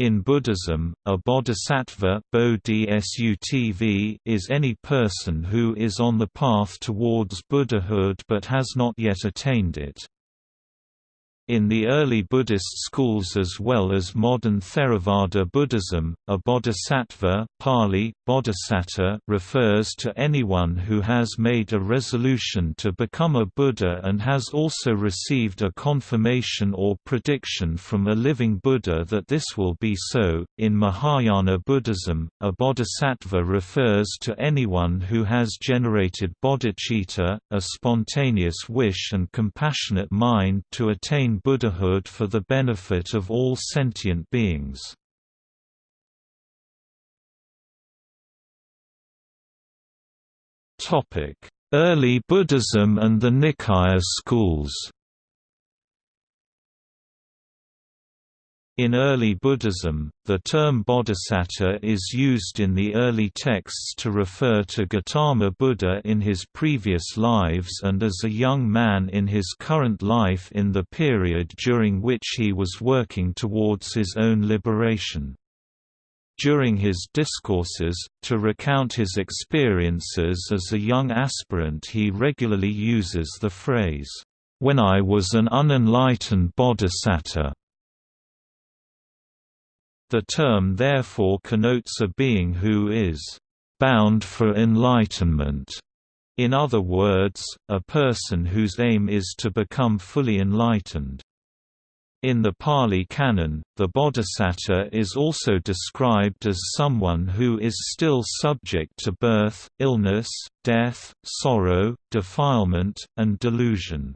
In Buddhism, a bodhisattva is any person who is on the path towards Buddhahood but has not yet attained it. In the early Buddhist schools as well as modern Theravada Buddhism, a bodhisattva Pali, bodhisatta refers to anyone who has made a resolution to become a Buddha and has also received a confirmation or prediction from a living Buddha that this will be so. In Mahayana Buddhism, a bodhisattva refers to anyone who has generated bodhicitta, a spontaneous wish and compassionate mind to attain Buddhahood for the benefit of all sentient beings. Early Buddhism and the Nikaya schools In early Buddhism, the term bodhisattva is used in the early texts to refer to Gautama Buddha in his previous lives and as a young man in his current life in the period during which he was working towards his own liberation. During his discourses, to recount his experiences as a young aspirant he regularly uses the phrase, "'When I was an unenlightened bodhisattva' The term therefore connotes a being who is bound for enlightenment. In other words, a person whose aim is to become fully enlightened. In the Pali Canon, the bodhisattva is also described as someone who is still subject to birth, illness, death, sorrow, defilement, and delusion.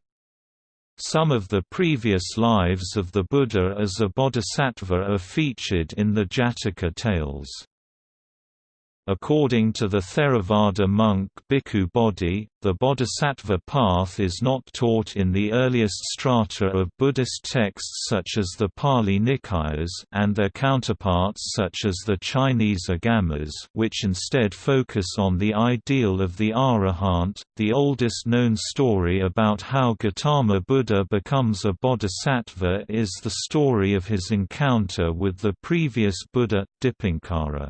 Some of the previous lives of the Buddha as a bodhisattva are featured in the Jataka tales. According to the Theravada monk Bhikkhu Bodhi, the bodhisattva path is not taught in the earliest strata of Buddhist texts such as the Pali Nikayas and their counterparts such as the Chinese Agamas which instead focus on the ideal of the arahant. The oldest known story about how Gautama Buddha becomes a bodhisattva is the story of his encounter with the previous Buddha, Dipankara.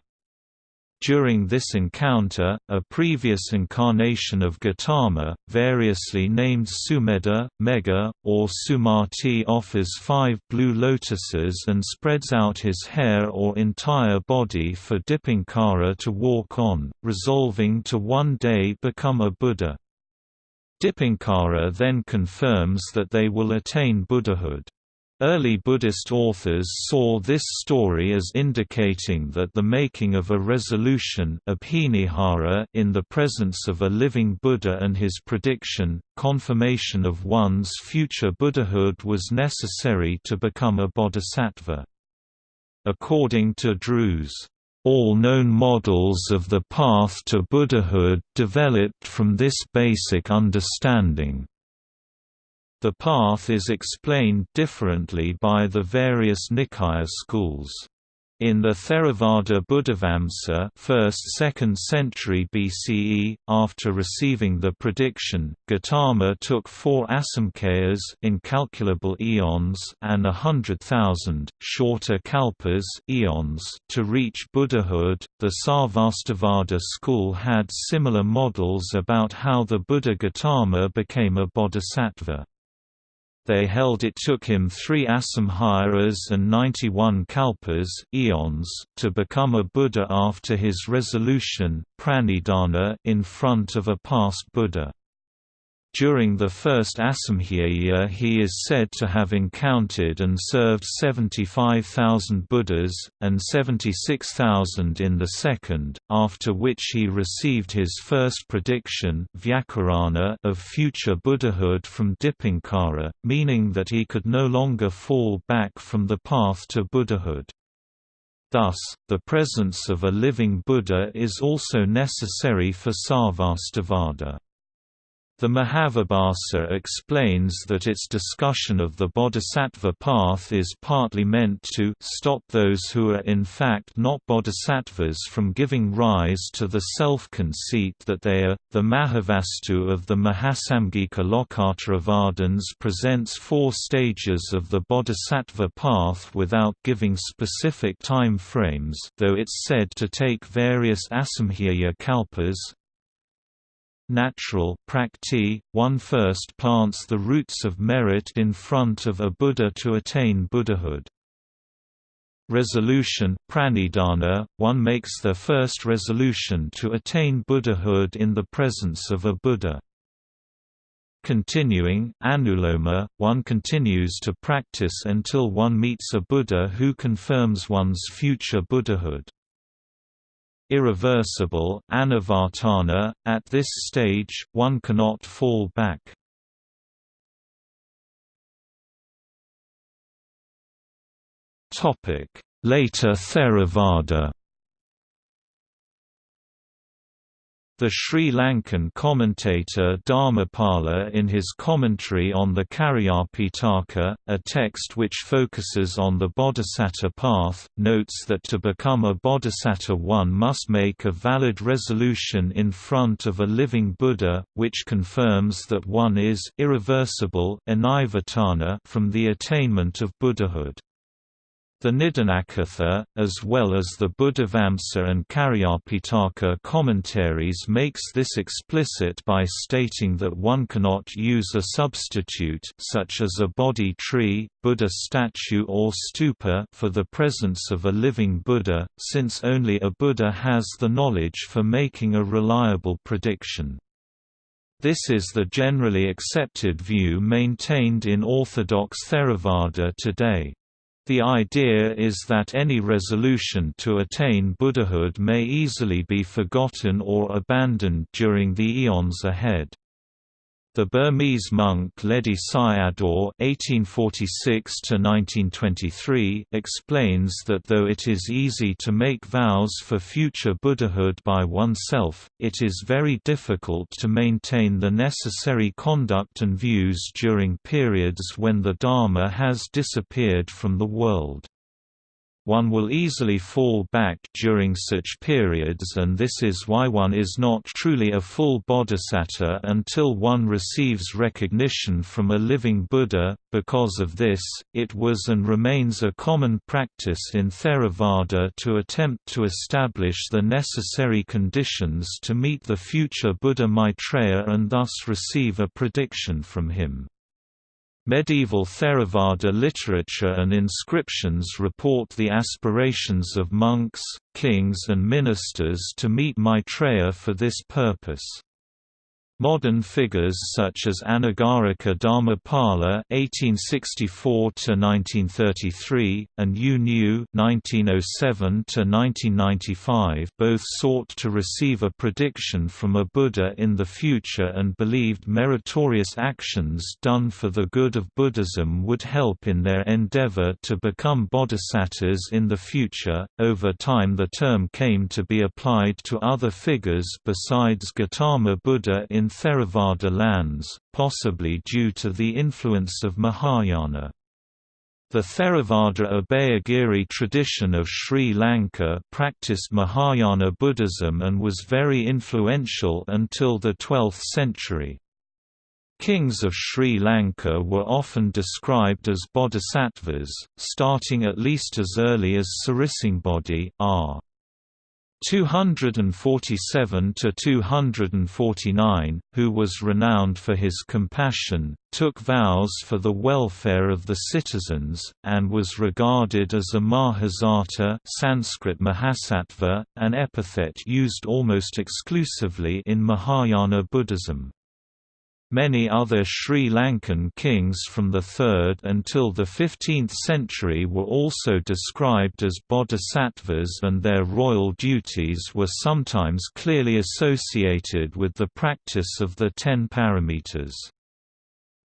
During this encounter, a previous incarnation of Gautama, variously named Sumedha, Megha, or Sumati offers five blue lotuses and spreads out his hair or entire body for Dipankara to walk on, resolving to one day become a Buddha. Dipankara then confirms that they will attain Buddhahood. Early Buddhist authors saw this story as indicating that the making of a resolution in the presence of a living Buddha and his prediction, confirmation of one's future Buddhahood was necessary to become a bodhisattva. According to Drewes, all known models of the path to Buddhahood developed from this basic understanding. The path is explained differently by the various Nikaya schools. In the Theravada Buddhavamsa 1st–2nd century BCE, after receiving the prediction, Gautama took four asamkayas incalculable eons and a hundred thousand, shorter kalpas eons to reach Buddhahood. The Sarvastivada school had similar models about how the Buddha Gautama became a bodhisattva. They held it took him three asamharas and 91 kalpas eons to become a Buddha after his resolution pranidhana in front of a past Buddha. During the first Asamkhaya he is said to have encountered and served 75,000 Buddhas, and 76,000 in the second, after which he received his first prediction of future Buddhahood from Dipankara, meaning that he could no longer fall back from the path to Buddhahood. Thus, the presence of a living Buddha is also necessary for Sarvastivada. The Mahavibhasa explains that its discussion of the bodhisattva path is partly meant to stop those who are in fact not bodhisattvas from giving rise to the self-conceit that they are. The Mahavastu of the Mahasamgika Lokottaravadins presents four stages of the bodhisattva path without giving specific time frames though it's said to take various asamkhya kalpas, natural prakti, one first plants the roots of merit in front of a Buddha to attain Buddhahood. Resolution pranidhana, one makes the first resolution to attain Buddhahood in the presence of a Buddha. Continuing anuloma, one continues to practice until one meets a Buddha who confirms one's future Buddhahood irreversible anavartana, at this stage, one cannot fall back. Later Theravada The Sri Lankan commentator Dharmapala in his commentary on the Cariyapitaka, a text which focuses on the bodhisattva path, notes that to become a bodhisattva one must make a valid resolution in front of a living Buddha, which confirms that one is irreversible from the attainment of Buddhahood. The Nidanakatha, as well as the Buddhavamsa and Cariyapitaka commentaries makes this explicit by stating that one cannot use a substitute such as a bodhi tree, Buddha statue or stupa for the presence of a living Buddha, since only a Buddha has the knowledge for making a reliable prediction. This is the generally accepted view maintained in Orthodox Theravada today. The idea is that any resolution to attain Buddhahood may easily be forgotten or abandoned during the eons ahead. The Burmese monk Ledi Sayadaw (1846–1923) explains that though it is easy to make vows for future Buddhahood by oneself, it is very difficult to maintain the necessary conduct and views during periods when the Dharma has disappeared from the world. One will easily fall back during such periods and this is why one is not truly a full bodhisattva until one receives recognition from a living Buddha. Because of this, it was and remains a common practice in Theravada to attempt to establish the necessary conditions to meet the future Buddha Maitreya and thus receive a prediction from him. Medieval Theravada literature and inscriptions report the aspirations of monks, kings and ministers to meet Maitreya for this purpose. Modern figures such as Anagarika Dharmapala (1864–1933) and U Nu (1907–1995) both sought to receive a prediction from a Buddha in the future and believed meritorious actions done for the good of Buddhism would help in their endeavor to become bodhisattvas in the future. Over time, the term came to be applied to other figures besides Gautama Buddha in Theravada lands, possibly due to the influence of Mahayana. The Theravada Abhayagiri tradition of Sri Lanka practiced Mahayana Buddhism and was very influential until the 12th century. Kings of Sri Lanka were often described as bodhisattvas, starting at least as early as Sirisanghabodhi r. 247 to 249, who was renowned for his compassion, took vows for the welfare of the citizens, and was regarded as a Mahasatta Sanskrit Mahasattva, an epithet used almost exclusively in Mahayana Buddhism. Many other Sri Lankan kings from the 3rd until the 15th century were also described as bodhisattvas and their royal duties were sometimes clearly associated with the practice of the ten paramitas.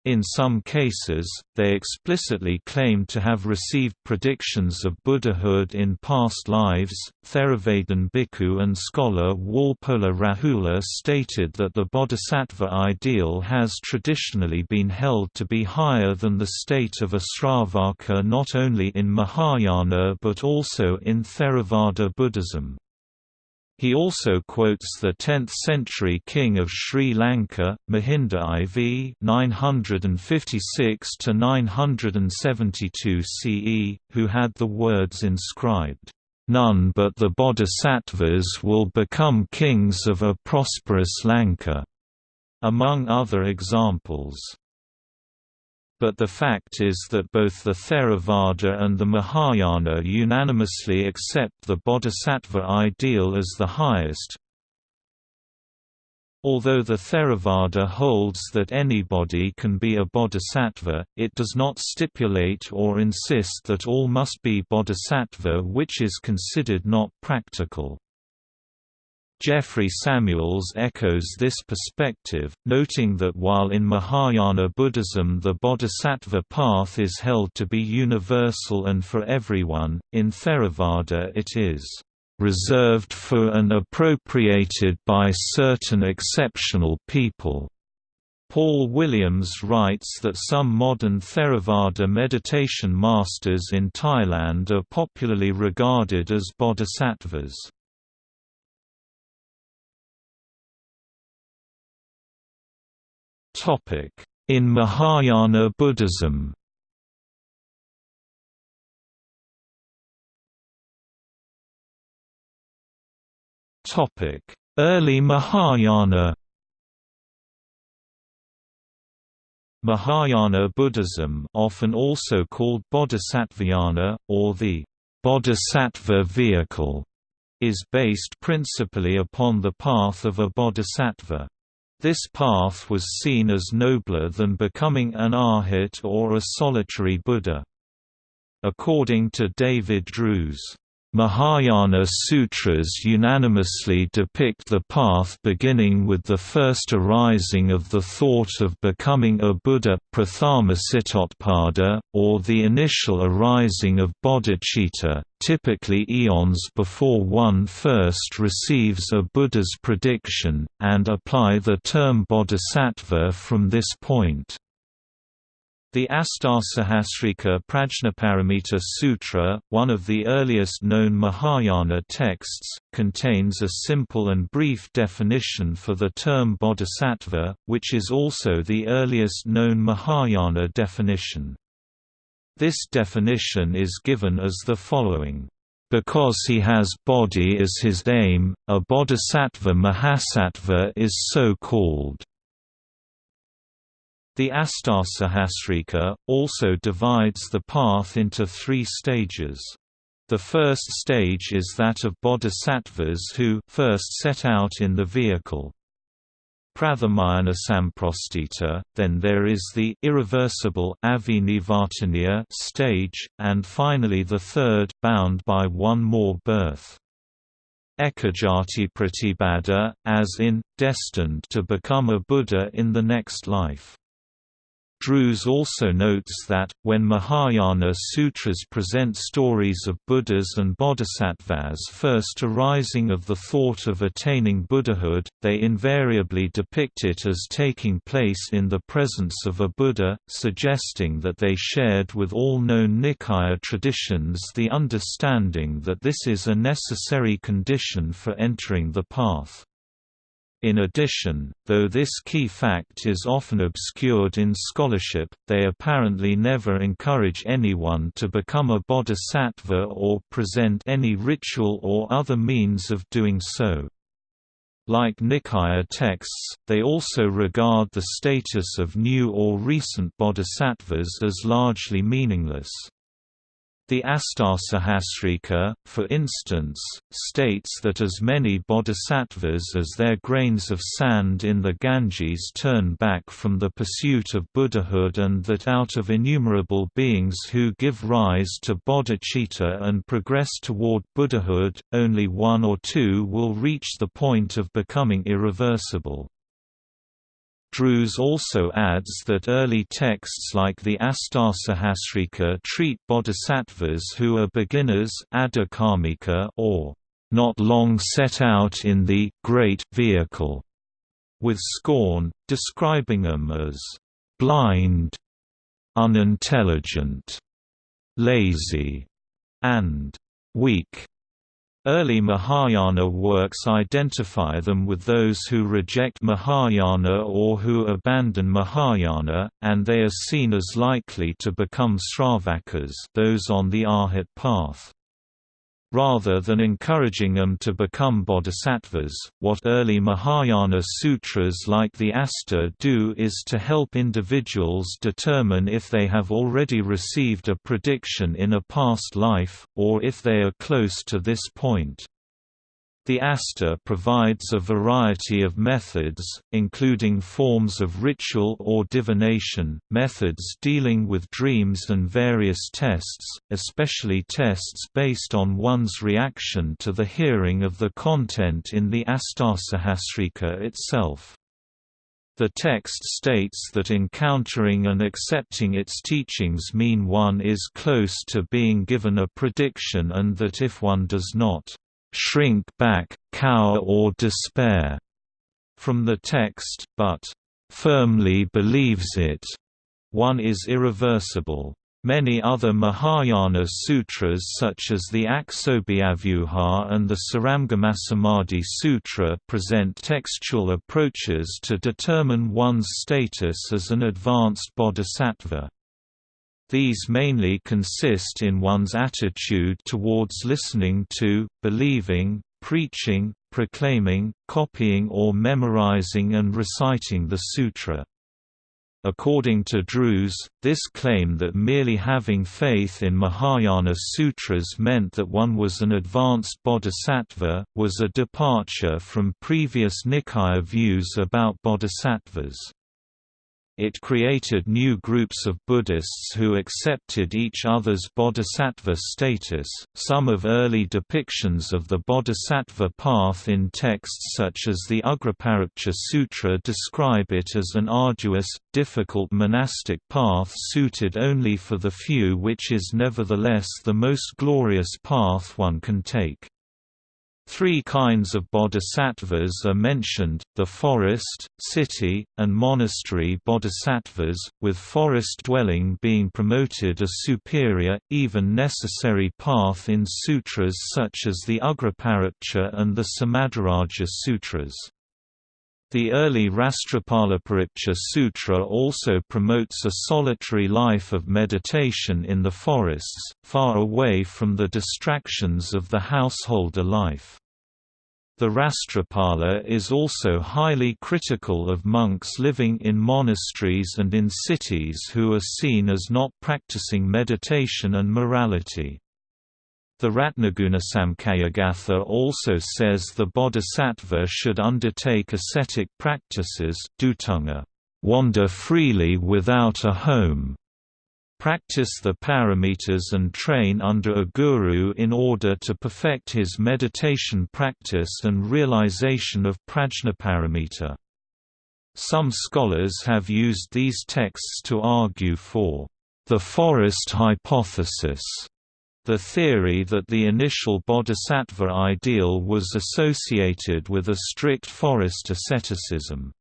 In some cases, they explicitly claim to have received predictions of Buddhahood in past lives. Theravadan bhikkhu and scholar Walpola Rahula stated that the bodhisattva ideal has traditionally been held to be higher than the state of a Sravaka not only in Mahayana but also in Theravada Buddhism. He also quotes the 10th-century king of Sri Lanka, Mahinda IV (956–972 CE), who had the words inscribed, "None but the bodhisattvas will become kings of a prosperous Lanka," among other examples but the fact is that both the Theravada and the Mahayana unanimously accept the bodhisattva ideal as the highest. Although the Theravada holds that anybody can be a bodhisattva, it does not stipulate or insist that all must be bodhisattva which is considered not practical. Jeffrey Samuels echoes this perspective, noting that while in Mahayana Buddhism the bodhisattva path is held to be universal and for everyone, in Theravada it is reserved for and appropriated by certain exceptional people. Paul Williams writes that some modern Theravada meditation masters in Thailand are popularly regarded as bodhisattvas. In Mahayana Buddhism. Early Mahayana. Mahayana Buddhism often also called Bodhisattvayana, or the Bodhisattva vehicle, is based principally upon the path of a bodhisattva. This path was seen as nobler than becoming an arhat or a solitary Buddha. According to David Drewes, Mahayana sutras unanimously depict the path beginning with the first arising of the thought of becoming a Buddha Prathamasitotpada, or the initial arising of bodhicitta, typically eons before one first receives a Buddha's prediction, and apply the term bodhisattva from this point. The Astasahasrika Prajnaparamita Sutra, one of the earliest known Mahayana texts, contains a simple and brief definition for the term bodhisattva, which is also the earliest known Mahayana definition. This definition is given as the following. Because he has bodhi as his aim, a bodhisattva mahasattva is so called. The Astasahasrika, also divides the path into three stages. The first stage is that of bodhisattvas who first set out in the vehicle. Prathamayana samprastita, then there is the irreversible avinivartaniya stage, and finally the third, bound by one more birth. Ekajati pratibada, as in, destined to become a Buddha in the next life. Drewes also notes that, when Mahayana sutras present stories of Buddhas and bodhisattvas first arising of the thought of attaining Buddhahood, they invariably depict it as taking place in the presence of a Buddha, suggesting that they shared with all known Nikaya traditions the understanding that this is a necessary condition for entering the path. In addition, though this key fact is often obscured in scholarship, they apparently never encourage anyone to become a bodhisattva or present any ritual or other means of doing so. Like Nikaya texts, they also regard the status of new or recent bodhisattvas as largely meaningless. The Astasahasrika, for instance, states that as many bodhisattvas as there grains of sand in the Ganges turn back from the pursuit of Buddhahood and that out of innumerable beings who give rise to bodhicitta and progress toward Buddhahood, only one or two will reach the point of becoming irreversible. Drewes also adds that early texts like the Astasahasrika treat bodhisattvas who are beginners or not long set out in the great vehicle, with scorn, describing them as blind, unintelligent, lazy, and weak. Early Mahayana works identify them with those who reject Mahayana or who abandon Mahayana, and they are seen as likely to become Sravakas those on the Arhat path. Rather than encouraging them to become bodhisattvas, what early Mahayana sutras like the Asta do is to help individuals determine if they have already received a prediction in a past life, or if they are close to this point. The Asta provides a variety of methods, including forms of ritual or divination, methods dealing with dreams and various tests, especially tests based on one's reaction to the hearing of the content in the Astasahasrika itself. The text states that encountering and accepting its teachings mean one is close to being given a prediction and that if one does not shrink back, cower or despair from the text, but firmly believes it, one is irreversible. Many other Mahayana sutras such as the Aksobhyavyuha and the Saramgamasamadhi Sutra present textual approaches to determine one's status as an advanced bodhisattva. These mainly consist in one's attitude towards listening to, believing, preaching, proclaiming, copying or memorizing and reciting the sutra. According to Drewes, this claim that merely having faith in Mahayana sutras meant that one was an advanced bodhisattva, was a departure from previous Nikaya views about bodhisattvas. It created new groups of Buddhists who accepted each other's bodhisattva status. Some of early depictions of the bodhisattva path in texts such as the Ugrapariksha Sutra describe it as an arduous, difficult monastic path suited only for the few, which is nevertheless the most glorious path one can take. Three kinds of bodhisattvas are mentioned, the forest, city, and monastery bodhisattvas, with forest dwelling being promoted a superior, even necessary path in sutras such as the Ugrapariksha and the Samadhiraja Sutras. The early Rastrapalapariksha Sutra also promotes a solitary life of meditation in the forests, far away from the distractions of the householder life. The Rastrapala is also highly critical of monks living in monasteries and in cities who are seen as not practicing meditation and morality. The Ratnagunasamkhyagatha also says the bodhisattva should undertake ascetic practices wander freely without a home, practice the paramitas and train under a guru in order to perfect his meditation practice and realization of prajnaparamita. Some scholars have used these texts to argue for the forest hypothesis the theory that the initial bodhisattva ideal was associated with a strict forest asceticism.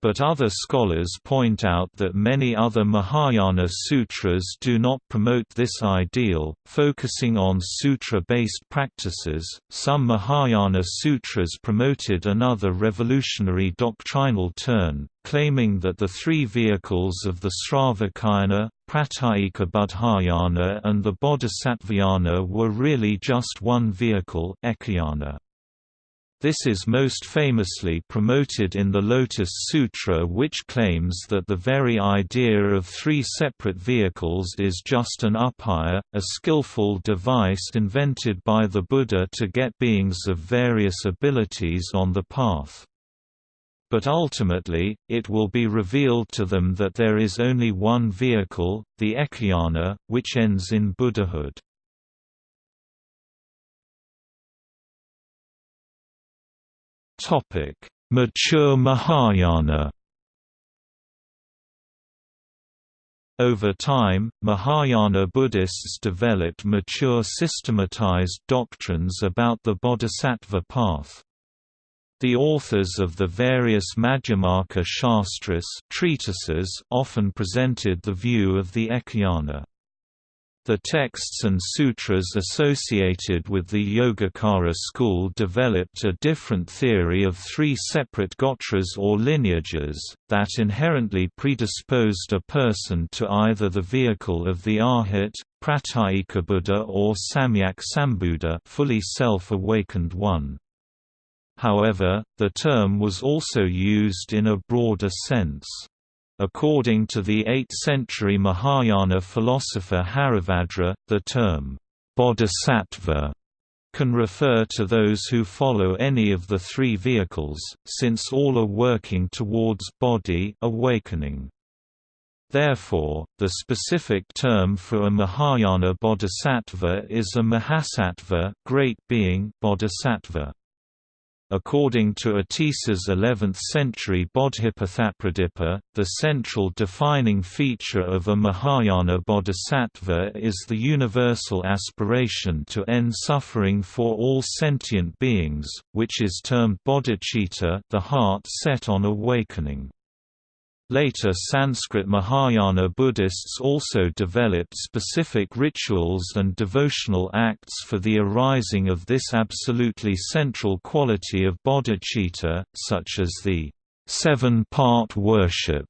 But other scholars point out that many other Mahayana sutras do not promote this ideal, focusing on sutra-based practices. Some Mahayana sutras promoted another revolutionary doctrinal turn, claiming that the three vehicles of the Sravakayana, Pratyeka Buddhayana and the Bodhisattvayana were really just one vehicle Ekayana. This is most famously promoted in the Lotus Sutra which claims that the very idea of three separate vehicles is just an upaya, a skillful device invented by the Buddha to get beings of various abilities on the path. But ultimately, it will be revealed to them that there is only one vehicle, the Ekayana, which ends in Buddhahood. Topic: Mature Mahayana. Over time, Mahayana Buddhists developed mature systematized doctrines about the bodhisattva path. The authors of the various Madhyamaka Shastras treatises often presented the view of the Ekayana. The texts and sutras associated with the Yogacara school developed a different theory of three separate gotras or lineages, that inherently predisposed a person to either the vehicle of the Arhat, Pratyekabuddha or Samyak Sambuddha fully self-awakened one. However, the term was also used in a broader sense. According to the 8th-century Mahayana philosopher Haribhadra, the term, bodhisattva can refer to those who follow any of the three vehicles, since all are working towards bodhi awakening. Therefore, the specific term for a Mahayana bodhisattva is a Mahasattva great being bodhisattva. According to Atisa's 11th-century Bodhipathapradipa, the central defining feature of a Mahayana bodhisattva is the universal aspiration to end suffering for all sentient beings, which is termed bodhicitta the heart set on awakening. Later Sanskrit Mahayana Buddhists also developed specific rituals and devotional acts for the arising of this absolutely central quality of bodhicitta, such as the seven-part worship,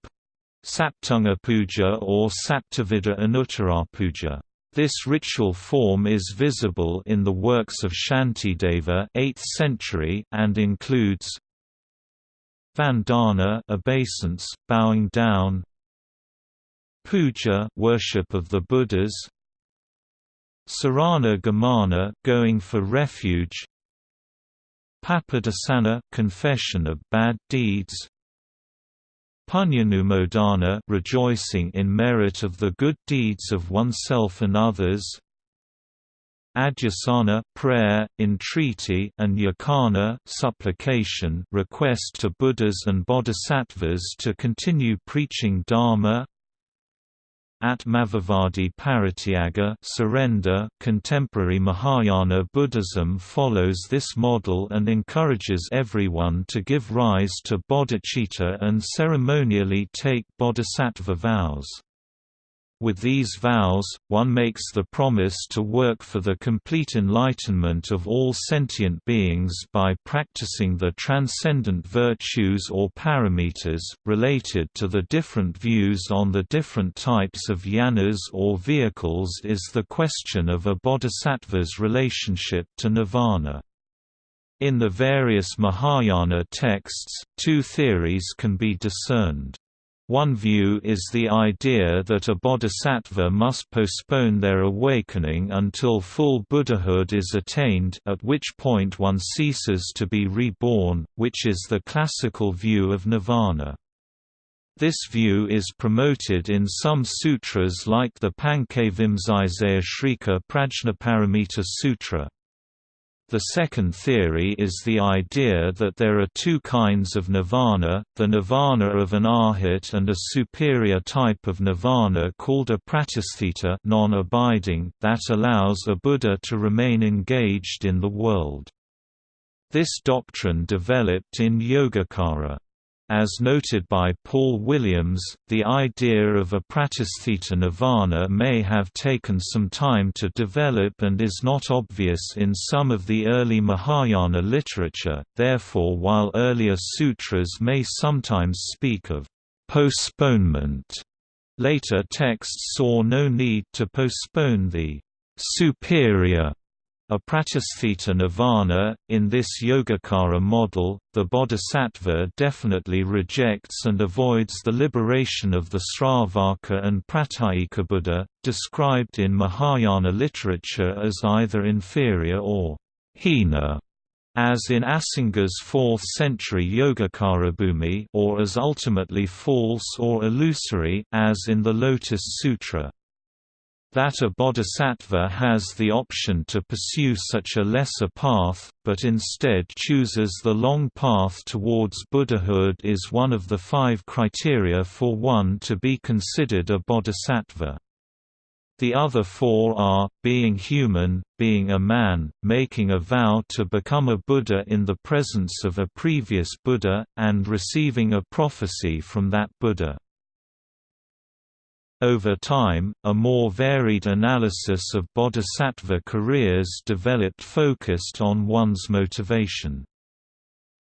Saptanga Puja or Saptavidha Anuttara Puja. This ritual form is visible in the works of Shantideva 8th century and includes Vandana obeisance, bowing down. Puja worship of the Buddhas. Sarana Gamana going for refuge. Papadesana confession of bad deeds. Punyanumodana rejoicing in merit of the good deeds of oneself and others Adhyasana prayer, entreaty and yajna supplication request to Buddhas and Bodhisattvas to continue preaching Dharma Atmavivadi Parityaga surrender contemporary Mahayana Buddhism follows this model and encourages everyone to give rise to bodhicitta and ceremonially take bodhisattva vows. With these vows, one makes the promise to work for the complete enlightenment of all sentient beings by practicing the transcendent virtues or paramitas. Related to the different views on the different types of yanas or vehicles is the question of a bodhisattva's relationship to nirvana. In the various Mahayana texts, two theories can be discerned. One view is the idea that a bodhisattva must postpone their awakening until full Buddhahood is attained at which point one ceases to be reborn, which is the classical view of nirvana. This view is promoted in some sutras like the Pankavimsaya Shrika Prajnaparamita Sutra. The second theory is the idea that there are two kinds of nirvana, the nirvana of an arhat and a superior type of nirvana called apratisthita non-abiding, that allows a Buddha to remain engaged in the world. This doctrine developed in Yogacara. As noted by Paul Williams, the idea of apratisthita nirvana may have taken some time to develop and is not obvious in some of the early Mahayana literature, therefore while earlier sutras may sometimes speak of postponement, later texts saw no need to postpone the superior apratisthita nirvana, in this Yogacara model, the bodhisattva definitely rejects and avoids the liberation of the Sravaka and Pratyekabuddha, described in Mahayana literature as either inferior or hina, as in Asanga's 4th-century Yogacarabhumi or as ultimately false or illusory, as in the Lotus Sutra. That a bodhisattva has the option to pursue such a lesser path, but instead chooses the long path towards Buddhahood is one of the five criteria for one to be considered a bodhisattva. The other four are, being human, being a man, making a vow to become a Buddha in the presence of a previous Buddha, and receiving a prophecy from that Buddha. Over time, a more varied analysis of bodhisattva careers developed focused on one's motivation.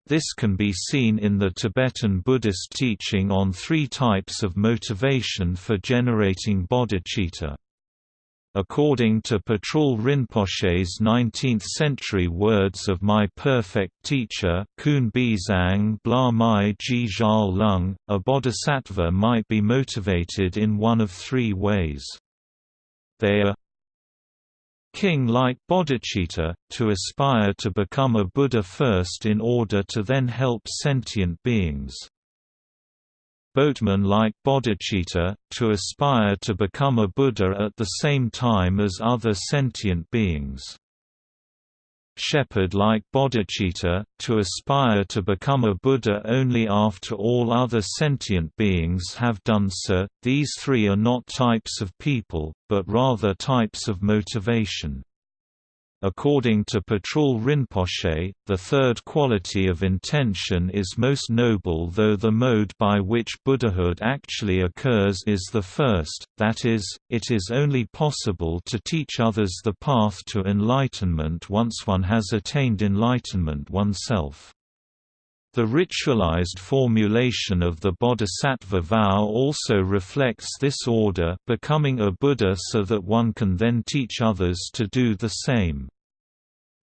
This can be seen in the Tibetan Buddhist teaching on three types of motivation for generating bodhicitta. According to Patrul Rinpoche's 19th-century words of my perfect teacher Kun Bizang Bla Mai Ji Lung, a bodhisattva might be motivated in one of three ways. They are king-like bodhicitta, to aspire to become a Buddha first in order to then help sentient beings boatman like bodhicitta, to aspire to become a Buddha at the same time as other sentient beings. Shepherd-like bodhicitta, to aspire to become a Buddha only after all other sentient beings have done so. These three are not types of people, but rather types of motivation. According to Patrul Rinpoche, the third quality of intention is most noble though the mode by which Buddhahood actually occurs is the first, that is, it is only possible to teach others the path to enlightenment once one has attained enlightenment oneself. The ritualized formulation of the bodhisattva vow also reflects this order becoming a Buddha so that one can then teach others to do the same.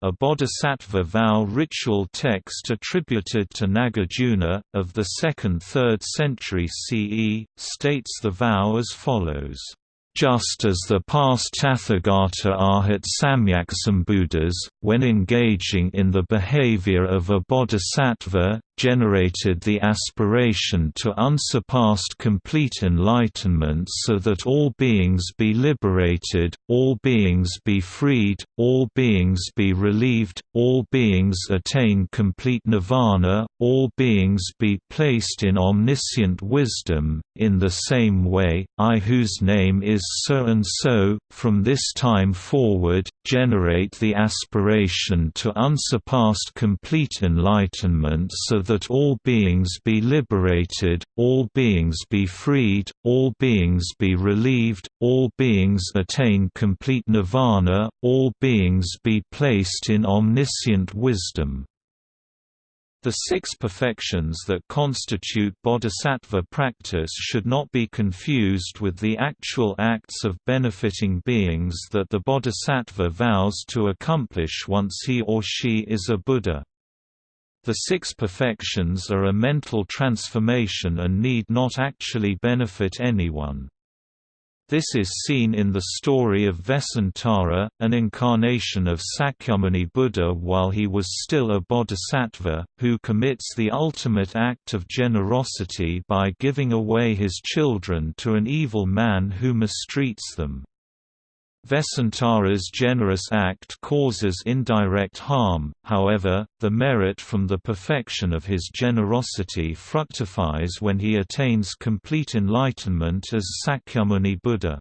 A bodhisattva vow ritual text attributed to Nagarjuna, of the 2nd–3rd century CE, states the vow as follows just as the past Tathagata Arhat Samyaksambuddhas, when engaging in the behavior of a bodhisattva, generated the aspiration to unsurpassed complete enlightenment so that all beings be liberated, all beings be freed, all beings be relieved, all beings attain complete nirvana, all beings be placed in omniscient wisdom. In the same way, I whose name is so and so, from this time forward, generate the aspiration to unsurpassed complete enlightenment so that all beings be liberated, all beings be freed, all beings be relieved, all beings attain complete nirvana, all beings be placed in omniscient wisdom. The six perfections that constitute bodhisattva practice should not be confused with the actual acts of benefiting beings that the bodhisattva vows to accomplish once he or she is a Buddha. The six perfections are a mental transformation and need not actually benefit anyone. This is seen in the story of Vesantara, an incarnation of Sakyamuni Buddha while he was still a bodhisattva, who commits the ultimate act of generosity by giving away his children to an evil man who mistreats them. Vesantara's generous act causes indirect harm, however, the merit from the perfection of his generosity fructifies when he attains complete enlightenment as Sakyamuni Buddha.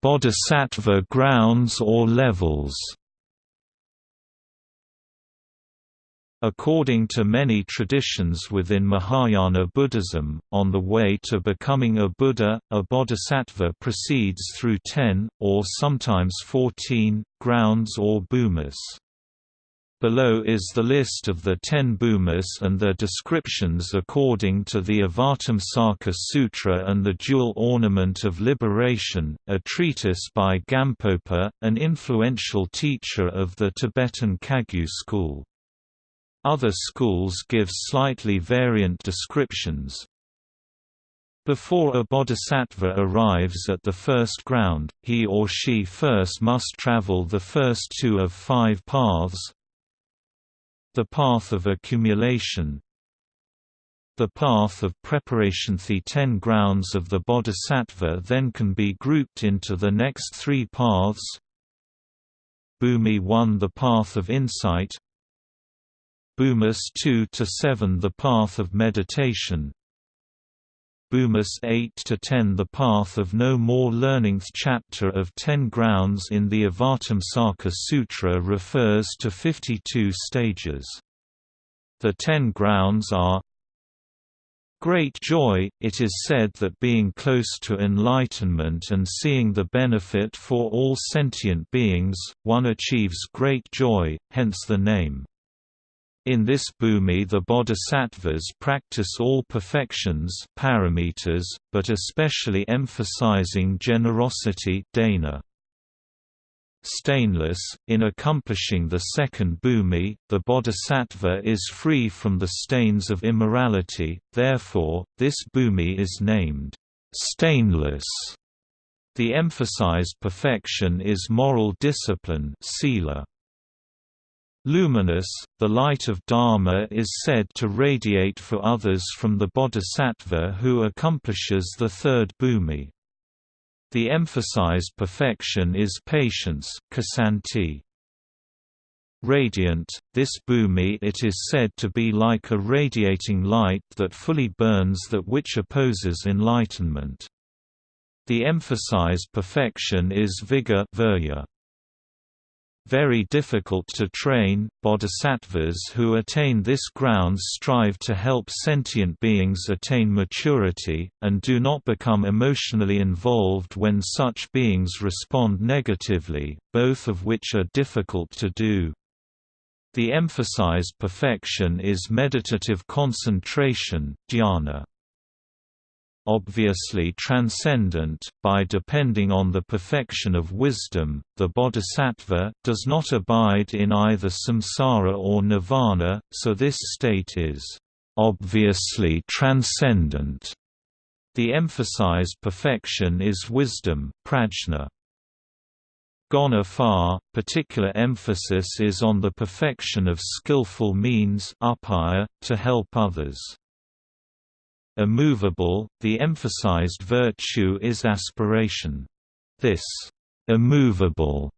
Bodhisattva grounds or levels According to many traditions within Mahayana Buddhism, on the way to becoming a Buddha, a bodhisattva proceeds through ten, or sometimes fourteen, grounds or bhumis. Below is the list of the ten bhumis and their descriptions according to the Avatamsaka Sutra and the Jewel Ornament of Liberation, a treatise by Gampopa, an influential teacher of the Tibetan Kagyu school. Other schools give slightly variant descriptions. Before a bodhisattva arrives at the first ground, he or she first must travel the first two of five paths. The path of accumulation The path of preparation The ten grounds of the bodhisattva then can be grouped into the next three paths Bhumi 1 The path of insight Bhumis 2 to 7 The path of meditation Bhumis 8 to 10 The path of no more learning chapter of 10 grounds in the Avatamsaka Sutra refers to 52 stages. The ten grounds are great joy. It is said that being close to enlightenment and seeing the benefit for all sentient beings, one achieves great joy, hence the name. In this bhumi the bodhisattvas practice all perfections paramitas, but especially emphasizing generosity dana. Stainless, in accomplishing the second bhumi, the bodhisattva is free from the stains of immorality, therefore, this bhumi is named stainless. The emphasized perfection is moral discipline sila. Luminous, the light of Dharma is said to radiate for others from the bodhisattva who accomplishes the third bhumi. The emphasized perfection is patience ksanti. Radiant, this bhumi it is said to be like a radiating light that fully burns that which opposes enlightenment. The emphasized perfection is vigor virya very difficult to train. Bodhisattvas who attain this ground strive to help sentient beings attain maturity, and do not become emotionally involved when such beings respond negatively, both of which are difficult to do. The emphasized perfection is meditative concentration dhyana obviously transcendent, by depending on the perfection of wisdom, the bodhisattva, does not abide in either samsara or nirvana, so this state is obviously transcendent. The emphasized perfection is wisdom prajna. Gone far, particular emphasis is on the perfection of skillful means upaya, to help others. Immovable, the emphasized virtue is aspiration. This immovable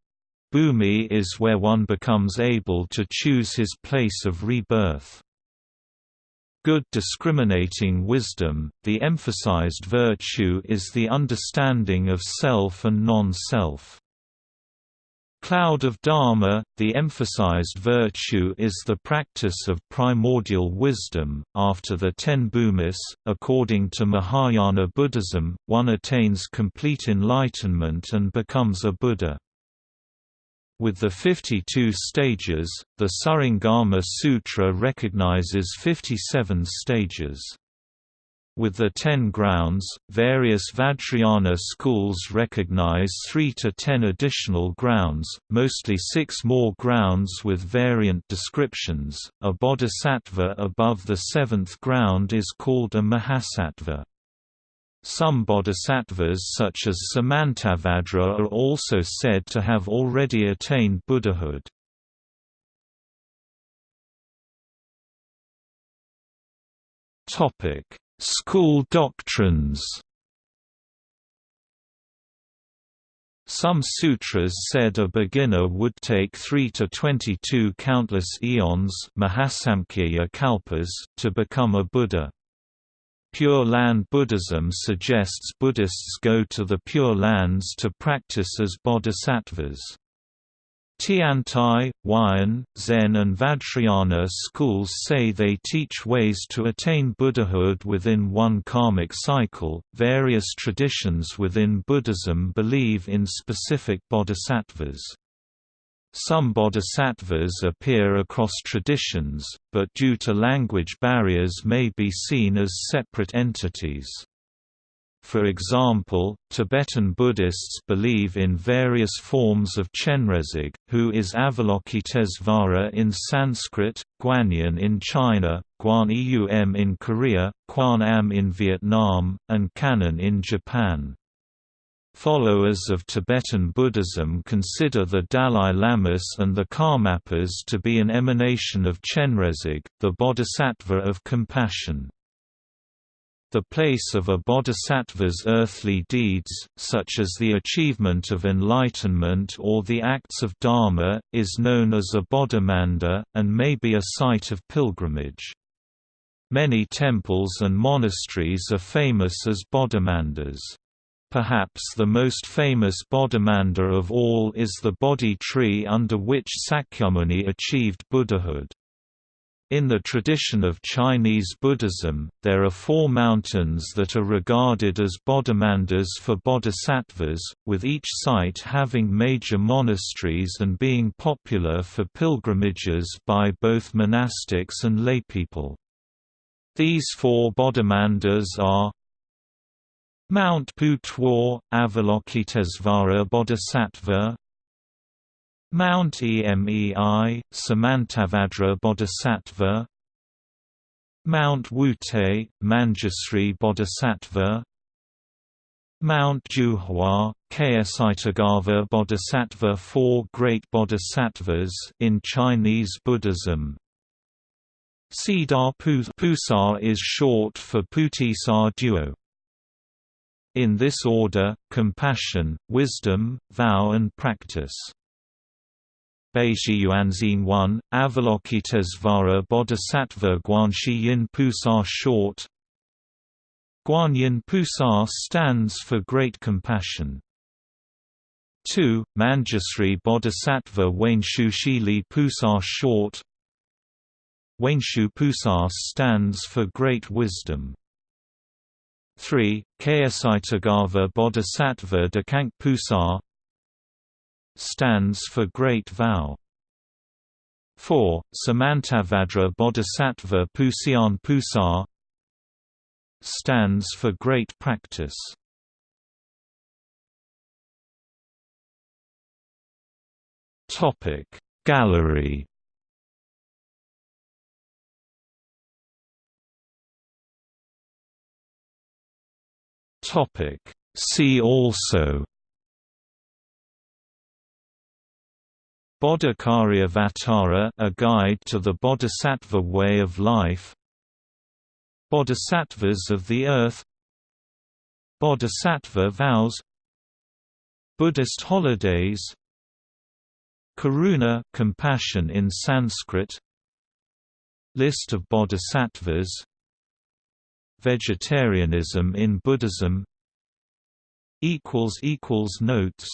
bhumi is where one becomes able to choose his place of rebirth. Good discriminating wisdom, the emphasized virtue is the understanding of self and non-self. Cloud of Dharma, the emphasized virtue is the practice of primordial wisdom. After the ten bhumis, according to Mahayana Buddhism, one attains complete enlightenment and becomes a Buddha. With the 52 stages, the Surangama Sutra recognizes 57 stages. With the ten grounds, various Vajrayana schools recognize three to ten additional grounds, mostly six more grounds with variant descriptions. A bodhisattva above the seventh ground is called a mahasattva. Some bodhisattvas such as Samantabhadra are also said to have already attained Buddhahood. Topic School doctrines Some sutras said a beginner would take 3 to 22 countless eons kalpas to become a Buddha. Pure Land Buddhism suggests Buddhists go to the Pure Lands to practice as bodhisattvas. Tiantai, Huayan, Zen and Vajrayana schools say they teach ways to attain Buddhahood within one karmic cycle. Various traditions within Buddhism believe in specific bodhisattvas. Some bodhisattvas appear across traditions, but due to language barriers may be seen as separate entities. For example, Tibetan Buddhists believe in various forms of Chenrezig, who is Avalokitesvara in Sanskrit, Guanyin in China, Guan Eum in Korea, Quan Am in Vietnam, and Kannon in Japan. Followers of Tibetan Buddhism consider the Dalai Lamas and the Karmapas to be an emanation of Chenrezig, the bodhisattva of compassion. The place of a bodhisattva's earthly deeds, such as the achievement of enlightenment or the acts of dharma, is known as a bodhimanda, and may be a site of pilgrimage. Many temples and monasteries are famous as bodhimandas. Perhaps the most famous bodhimanda of all is the Bodhi tree under which Sakyamuni achieved Buddhahood. In the tradition of Chinese Buddhism, there are four mountains that are regarded as bodhimandas for bodhisattvas, with each site having major monasteries and being popular for pilgrimages by both monastics and laypeople. These four bodhimandas are Mount Putuo, Avalokitesvara Bodhisattva Mount Emei, Samantabhadra Bodhisattva Mount Wutai, Manjusri Bodhisattva Mount Jiuhua, Ksitigarbha Bodhisattva Four great bodhisattvas in Chinese Buddhism Siddha Pusa is short for Putisar Duo. In this order, compassion, wisdom, vow and practice. Beiji Yuanzin 1, Avalokitesvara Bodhisattva Guanshi Yin Pusa short Guanyin Pusa stands for great compassion. 2. Manjusri Bodhisattva Wenshu Shili Pusa short Wenshu Pusa stands for great wisdom. 3. Ksitigarbha Bodhisattva Dekank Pusa stands for Great Vow. 4. Samantabhadra Bodhisattva Puxian Pusar stands for Great Practice. Topic Gallery Topic See also Bodhicaryavatara a guide to the Bodhisattva way of life. Bodhisattvas of the earth. Bodhisattva vows. Buddhist holidays. Karuna compassion in Sanskrit. List of bodhisattvas. Vegetarianism in Buddhism. Notes